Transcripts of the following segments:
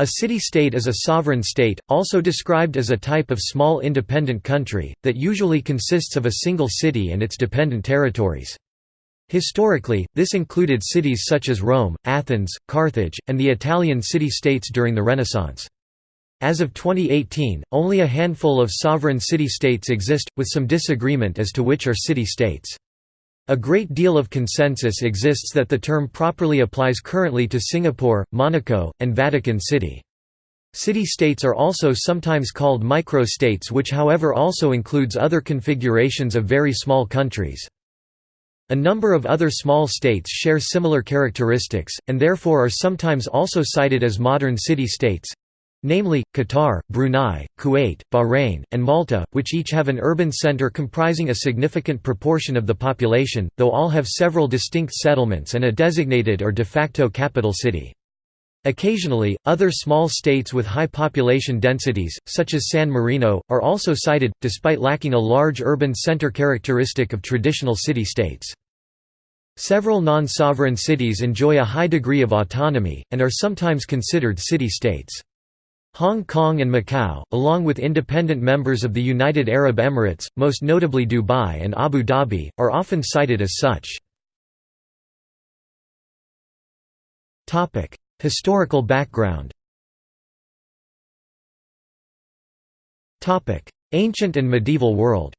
A city-state is a sovereign state, also described as a type of small independent country, that usually consists of a single city and its dependent territories. Historically, this included cities such as Rome, Athens, Carthage, and the Italian city-states during the Renaissance. As of 2018, only a handful of sovereign city-states exist, with some disagreement as to which are city-states. A great deal of consensus exists that the term properly applies currently to Singapore, Monaco, and Vatican City. City-states are also sometimes called micro-states which however also includes other configurations of very small countries. A number of other small states share similar characteristics, and therefore are sometimes also cited as modern city-states namely, Qatar, Brunei, Kuwait, Bahrain, and Malta, which each have an urban center comprising a significant proportion of the population, though all have several distinct settlements and a designated or de facto capital city. Occasionally, other small states with high population densities, such as San Marino, are also cited, despite lacking a large urban center characteristic of traditional city-states. Several non-sovereign cities enjoy a high degree of autonomy, and are sometimes considered city-states. Hong Kong and Macau, along with independent members of the United Arab Emirates, most notably Dubai and Abu Dhabi, are often cited as such. Historical background Ancient and medieval world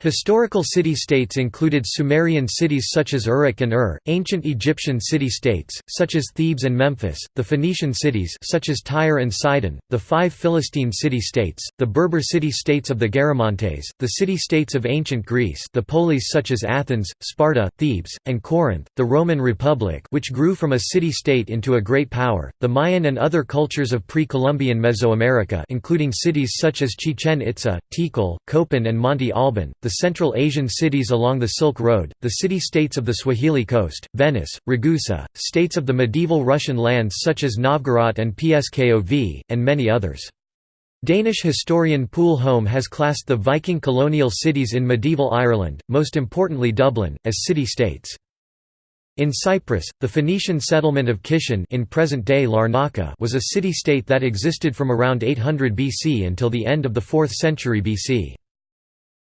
Historical city-states included Sumerian cities such as Uruk and Ur, ancient Egyptian city-states, such as Thebes and Memphis, the Phoenician cities such as Tyre and Sidon, the five Philistine city-states, the Berber city-states of the Garamantes, the city-states of ancient Greece the polis such as Athens, Sparta, Thebes, and Corinth, the Roman Republic which grew from a city-state into a great power, the Mayan and other cultures of pre-Columbian Mesoamerica including cities such as Chichen Itza, Tikal, Copan and Monte Alban, the Central Asian cities along the Silk Road, the city-states of the Swahili coast, Venice, Ragusa, states of the medieval Russian lands such as Novgorod and Pskov, and many others. Danish historian Poul Holm has classed the Viking colonial cities in medieval Ireland, most importantly Dublin, as city-states. In Cyprus, the Phoenician settlement of Kition in present-day Larnaca was a city-state that existed from around 800 BC until the end of the 4th century BC.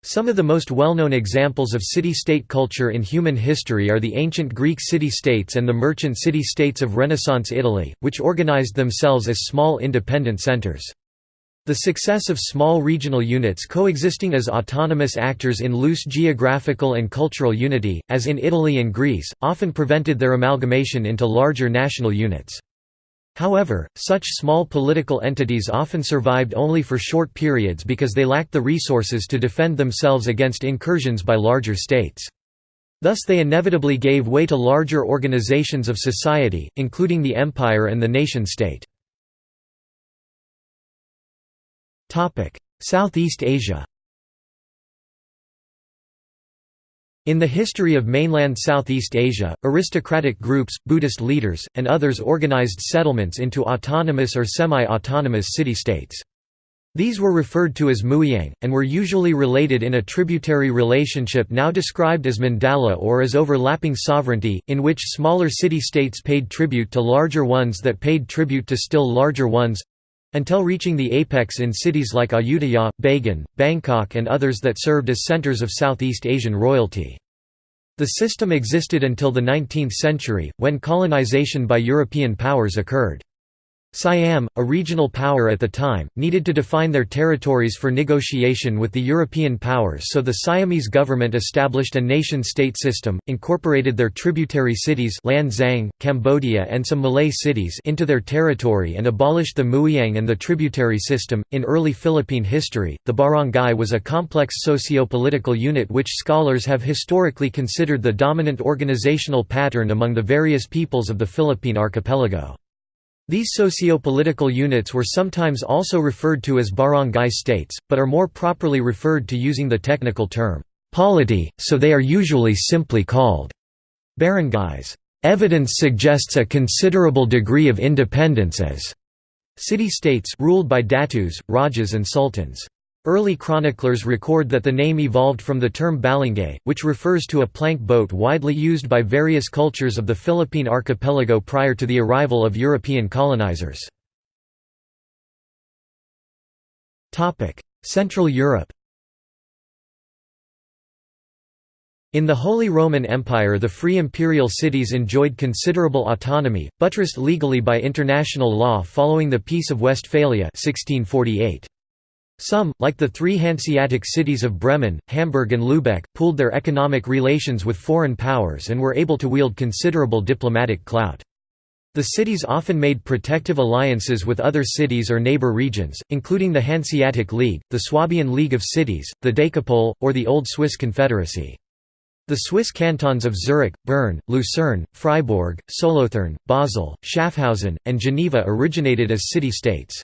Some of the most well-known examples of city-state culture in human history are the ancient Greek city-states and the merchant city-states of Renaissance Italy, which organized themselves as small independent centers. The success of small regional units coexisting as autonomous actors in loose geographical and cultural unity, as in Italy and Greece, often prevented their amalgamation into larger national units. However, such small political entities often survived only for short periods because they lacked the resources to defend themselves against incursions by larger states. Thus they inevitably gave way to larger organizations of society, including the empire and the nation-state. Southeast Asia In the history of mainland Southeast Asia, aristocratic groups, Buddhist leaders, and others organized settlements into autonomous or semi-autonomous city-states. These were referred to as mueang, and were usually related in a tributary relationship now described as mandala or as overlapping sovereignty, in which smaller city-states paid tribute to larger ones that paid tribute to still larger ones—until reaching the apex in cities like Ayutthaya, Bagan, Bangkok and others that served as centers of Southeast Asian royalty. The system existed until the 19th century, when colonization by European powers occurred. Siam, a regional power at the time, needed to define their territories for negotiation with the European powers so the Siamese government established a nation-state system, incorporated their tributary cities Lan Xang, Cambodia and some Malay cities into their territory and abolished the Mueang and the tributary system. In early Philippine history, the barangay was a complex socio-political unit which scholars have historically considered the dominant organizational pattern among the various peoples of the Philippine archipelago. These socio-political units were sometimes also referred to as barangay states, but are more properly referred to using the technical term, polity, so they are usually simply called barangays. Evidence suggests a considerable degree of independence as city-states ruled by datus, rajas and sultans. Early chroniclers record that the name evolved from the term balangay, which refers to a plank boat widely used by various cultures of the Philippine archipelago prior to the arrival of European colonizers. Central Europe In the Holy Roman Empire the free imperial cities enjoyed considerable autonomy, buttressed legally by international law following the Peace of Westphalia 1648. Some, like the three Hanseatic cities of Bremen, Hamburg and Lübeck, pooled their economic relations with foreign powers and were able to wield considerable diplomatic clout. The cities often made protective alliances with other cities or neighbor regions, including the Hanseatic League, the Swabian League of Cities, the Decapole, or the Old Swiss Confederacy. The Swiss cantons of Zurich, Bern, Lucerne, Freiburg, Solothurn, Basel, Schaffhausen, and Geneva originated as city-states.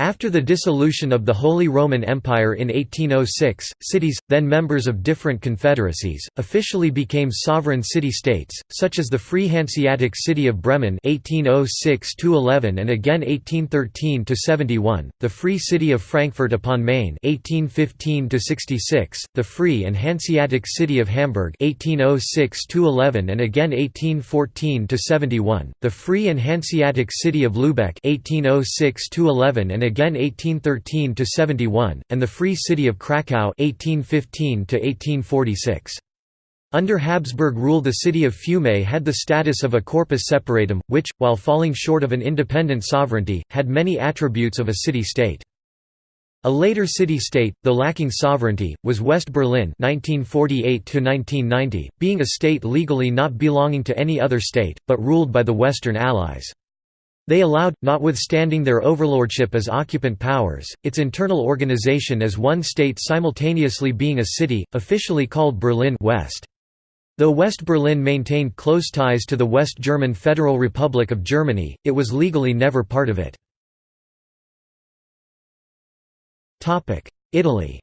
After the dissolution of the Holy Roman Empire in 1806, cities, then members of different confederacies, officially became sovereign city-states, such as the Free Hanseatic City of Bremen 1806–11 and again 1813–71, the Free City of Frankfurt upon Main 1815–66, the Free and Hanseatic City of Hamburg 1806–11 and again 1814–71, the Free and Hanseatic City of Lübeck 1806–11 and again 1813 to 71, and the Free City of Kraków 1815 to 1846. Under Habsburg rule the city of Fiume had the status of a corpus separatum, which, while falling short of an independent sovereignty, had many attributes of a city-state. A later city-state, though lacking sovereignty, was West Berlin 1948 being a state legally not belonging to any other state, but ruled by the Western Allies. They allowed, notwithstanding their overlordship as occupant powers, its internal organization as one state simultaneously being a city, officially called Berlin West. Though West Berlin maintained close ties to the West German Federal Republic of Germany, it was legally never part of it. Italy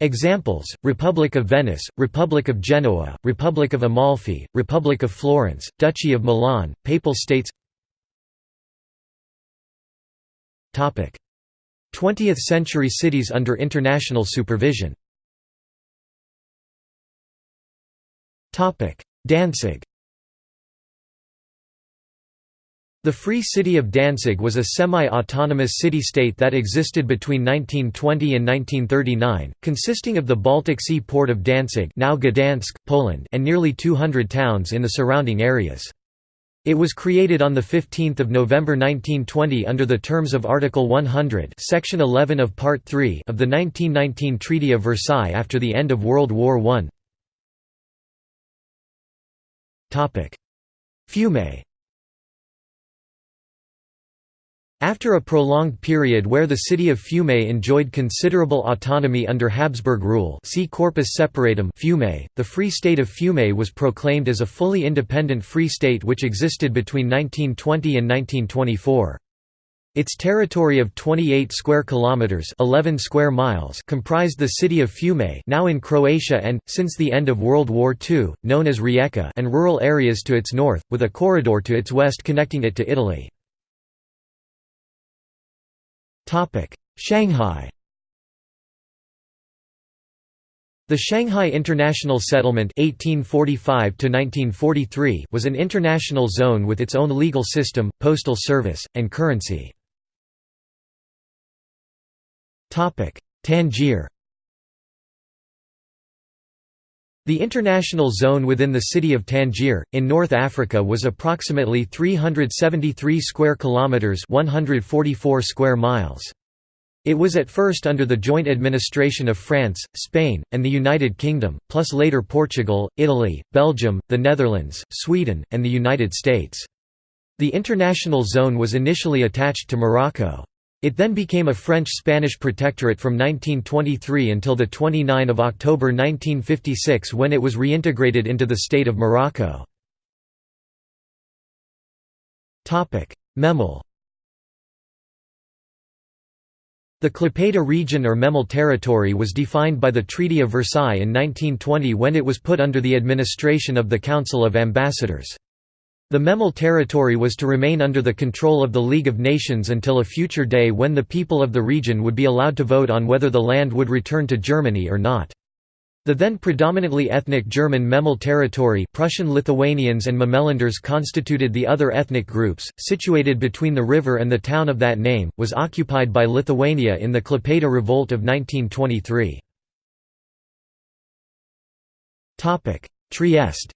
Examples, Republic of Venice, Republic of Genoa, Republic of Amalfi, Republic of Florence, Duchy of Milan, Papal States. 20th-century cities under international supervision. Danzig The Free City of Danzig was a semi-autonomous city-state that existed between 1920 and 1939, consisting of the Baltic Sea port of Danzig now Gdansk, Poland and nearly 200 towns in the surrounding areas. It was created on 15 November 1920 under the terms of Article 100 Section 11 of Part 3 of the 1919 Treaty of Versailles after the end of World War I. Fiume After a prolonged period where the city of Fiume enjoyed considerable autonomy under Habsburg rule see Corpus Separatum Fiume, the Free State of Fiume was proclaimed as a fully independent free state which existed between 1920 and 1924. Its territory of 28 square kilometers, 11 square miles, comprised the city of Fiume, now in Croatia and since the end of World War II, known as Rijeka, and rural areas to its north, with a corridor to its west connecting it to Italy. Shanghai The Shanghai International Settlement 1845 was an international zone with its own legal system, postal service, and currency. Tangier The international zone within the city of Tangier in North Africa was approximately 373 square kilometers, 144 square miles. It was at first under the joint administration of France, Spain, and the United Kingdom, plus later Portugal, Italy, Belgium, the Netherlands, Sweden, and the United States. The international zone was initially attached to Morocco. It then became a French-Spanish protectorate from 1923 until 29 October 1956 when it was reintegrated into the state of Morocco. Memel The Klaipeda region or Memel territory was defined by the Treaty of Versailles in 1920 when it was put under the administration of the Council of Ambassadors. The Memel territory was to remain under the control of the League of Nations until a future day when the people of the region would be allowed to vote on whether the land would return to Germany or not. The then predominantly ethnic German Memel territory Prussian Lithuanians and Memelanders constituted the other ethnic groups, situated between the river and the town of that name, was occupied by Lithuania in the Klaipėda Revolt of 1923. Trieste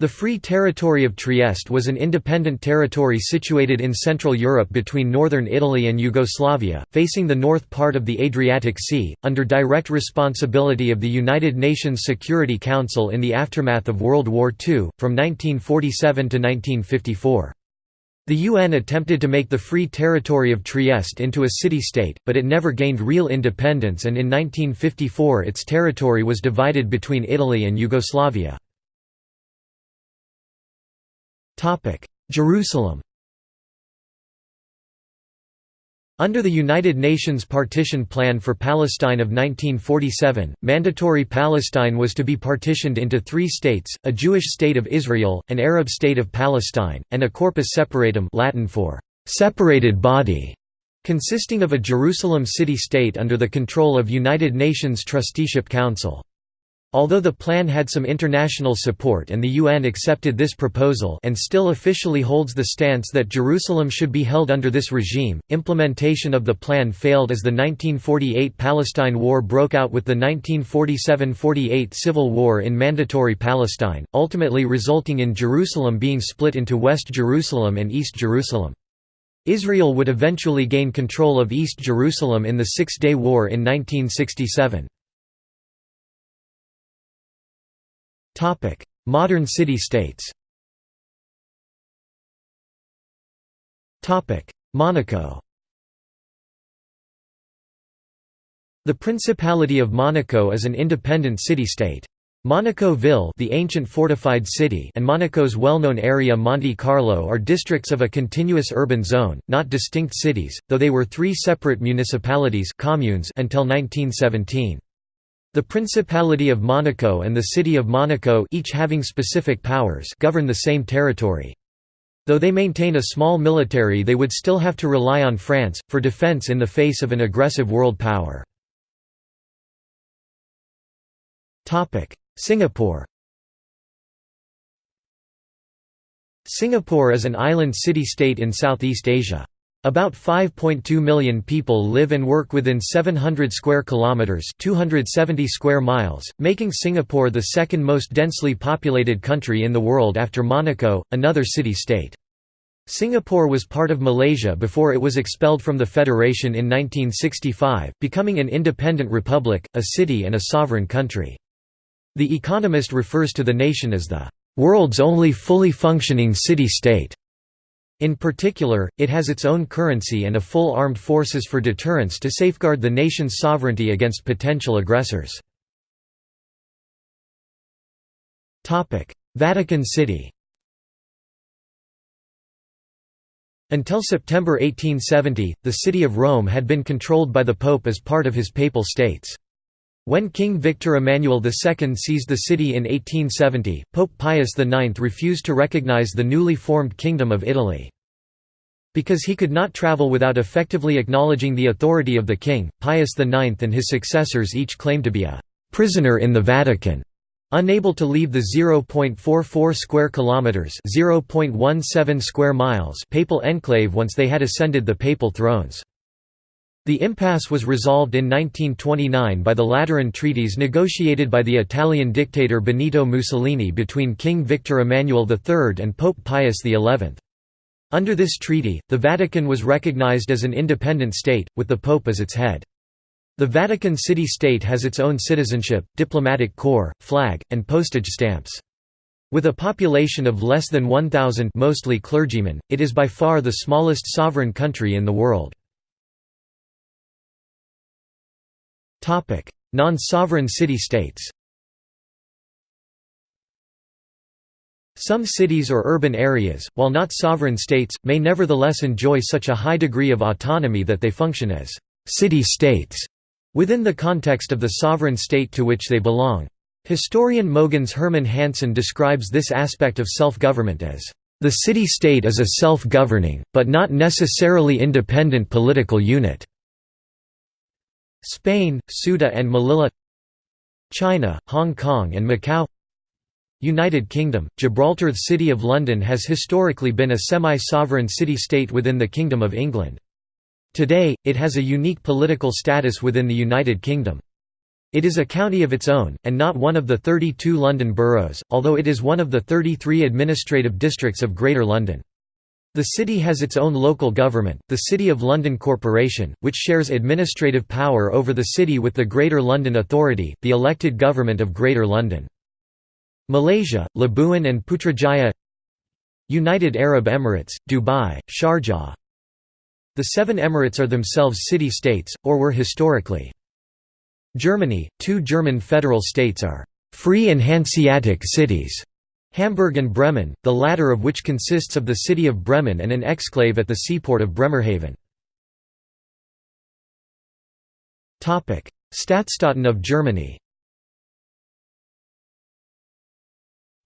The Free Territory of Trieste was an independent territory situated in Central Europe between northern Italy and Yugoslavia, facing the north part of the Adriatic Sea, under direct responsibility of the United Nations Security Council in the aftermath of World War II, from 1947 to 1954. The UN attempted to make the Free Territory of Trieste into a city-state, but it never gained real independence and in 1954 its territory was divided between Italy and Yugoslavia. Jerusalem Under the United Nations Partition Plan for Palestine of 1947, Mandatory Palestine was to be partitioned into three states, a Jewish state of Israel, an Arab state of Palestine, and a corpus separatum Latin for «separated body», consisting of a Jerusalem city-state under the control of United Nations Trusteeship Council. Although the plan had some international support and the UN accepted this proposal and still officially holds the stance that Jerusalem should be held under this regime, implementation of the plan failed as the 1948 Palestine War broke out with the 1947–48 civil war in Mandatory Palestine, ultimately resulting in Jerusalem being split into West Jerusalem and East Jerusalem. Israel would eventually gain control of East Jerusalem in the Six-Day War in 1967. Modern city-states Monaco The Principality of Monaco is an independent city-state. Monaco Ville the ancient fortified city and Monaco's well-known area Monte Carlo are districts of a continuous urban zone, not distinct cities, though they were three separate municipalities communes until 1917. The Principality of Monaco and the City of Monaco each having specific powers govern the same territory. Though they maintain a small military they would still have to rely on France, for defense in the face of an aggressive world power. Singapore Singapore is an island city-state in Southeast Asia. About 5.2 million people live and work within 700 square kilometers, 270 square miles, making Singapore the second most densely populated country in the world after Monaco, another city-state. Singapore was part of Malaysia before it was expelled from the federation in 1965, becoming an independent republic, a city and a sovereign country. The Economist refers to the nation as the world's only fully functioning city-state. In particular, it has its own currency and a full armed forces for deterrence to safeguard the nation's sovereignty against potential aggressors. Vatican City Until September 1870, the city of Rome had been controlled by the Pope as part of his papal states. When King Victor Emmanuel II seized the city in 1870, Pope Pius IX refused to recognize the newly formed Kingdom of Italy. Because he could not travel without effectively acknowledging the authority of the king, Pius IX and his successors each claimed to be a «prisoner in the Vatican», unable to leave the 0.44 square kilometers (0.17 square miles) papal enclave once they had ascended the papal thrones. The impasse was resolved in 1929 by the Lateran Treaties negotiated by the Italian dictator Benito Mussolini between King Victor Emmanuel III and Pope Pius XI. Under this treaty, the Vatican was recognized as an independent state, with the Pope as its head. The Vatican City-State has its own citizenship, diplomatic corps, flag, and postage stamps. With a population of less than 1,000 mostly clergymen, it is by far the smallest sovereign country in the world. Non-sovereign city-states Some cities or urban areas, while not sovereign states, may nevertheless enjoy such a high degree of autonomy that they function as «city-states» within the context of the sovereign state to which they belong. Historian Mogens Herman Hansen describes this aspect of self-government as, "...the city-state is a self-governing, but not necessarily independent political unit." Spain, Ceuta and Melilla China, Hong Kong and Macau United Kingdom, Gibraltar The City of London has historically been a semi-sovereign city-state within the Kingdom of England. Today, it has a unique political status within the United Kingdom. It is a county of its own, and not one of the 32 London boroughs, although it is one of the 33 administrative districts of Greater London. The city has its own local government, the City of London Corporation, which shares administrative power over the city with the Greater London Authority, the elected government of Greater London. Malaysia, Labuan and Putrajaya United Arab Emirates, Dubai, Sharjah The seven emirates are themselves city-states, or were historically. Germany, two German federal states are «free and Hanseatic cities» Hamburg and Bremen, the latter of which consists of the city of Bremen and an exclave at the seaport of Bremerhaven. Stadtstaaten of Germany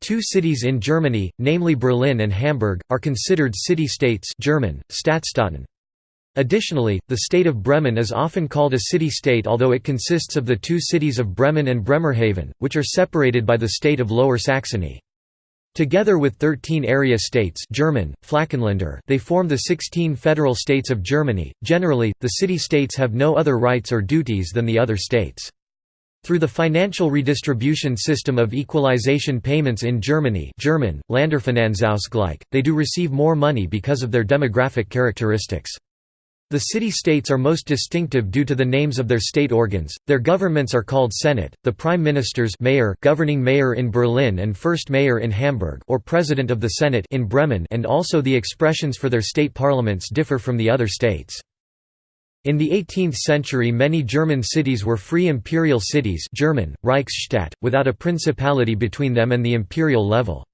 Two cities in Germany, namely Berlin and Hamburg, are considered city-states German, Stadtstaaten. Additionally, the state of Bremen is often called a city-state although it consists of the two cities of Bremen and Bremerhaven, which are separated by the state of Lower Saxony. Together with 13 area states German, Flächenländer they form the 16 federal states of Germany. Generally, the city-states have no other rights or duties than the other states. Through the financial redistribution system of equalization payments in Germany German, Länderfinanzausgleich, they do receive more money because of their demographic characteristics. The city-states are most distinctive due to the names of their state organs. Their governments are called Senate, the prime ministers mayor governing mayor in Berlin and first mayor in Hamburg or president of the Senate in Bremen and also the expressions for their state parliaments differ from the other states. In the 18th century many German cities were free imperial cities German, Reichsstadt, without a principality between them and the imperial level.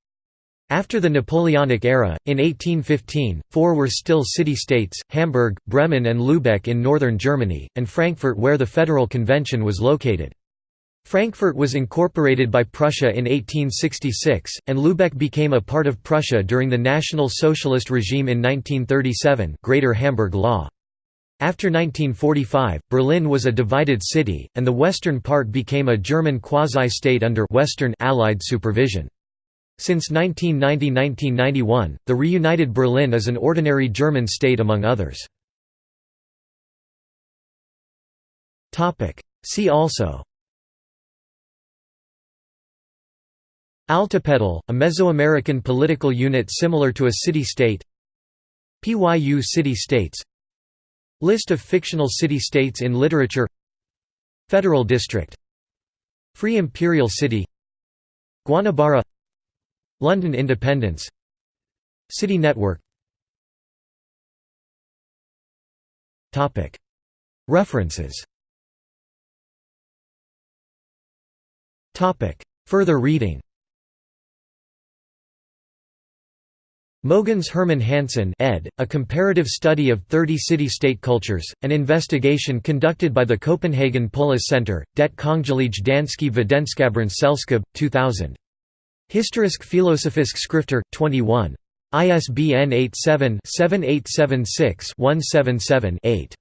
After the Napoleonic era, in 1815, four were still city-states, Hamburg, Bremen and Lübeck in northern Germany, and Frankfurt where the Federal Convention was located. Frankfurt was incorporated by Prussia in 1866, and Lübeck became a part of Prussia during the National Socialist regime in 1937 Greater Hamburg Law. After 1945, Berlin was a divided city, and the western part became a German quasi-state under Western Allied supervision. Since 1990–1991, the reunited Berlin is an ordinary German state among others. See also. Altepetl, a Mesoamerican political unit similar to a city-state PYU city-states List of fictional city-states in literature. Federal District. Free Imperial City. Guanabara London Independence. City Network. References. Further reading. Mogens Herman Hansen ed., A Comparative Study of 30 City-State Cultures, an investigation conducted by the Copenhagen Polis Center, Det Kongelige Danske Videnskabsselskab, 2000. Historisk Filosofisk Skrifter, 21. ISBN 87-7876-177-8.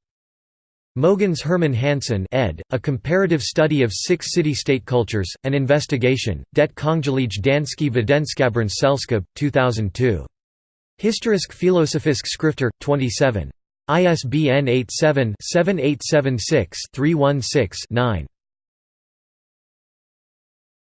Mogens Herman Hansen ed., A Comparative Study of Six City-State Cultures, An Investigation, Det Kongelige Danske Videnskabsselskab, 2002. Historisk Filosofisk Skrifter, 27. ISBN 87-7876-316-9.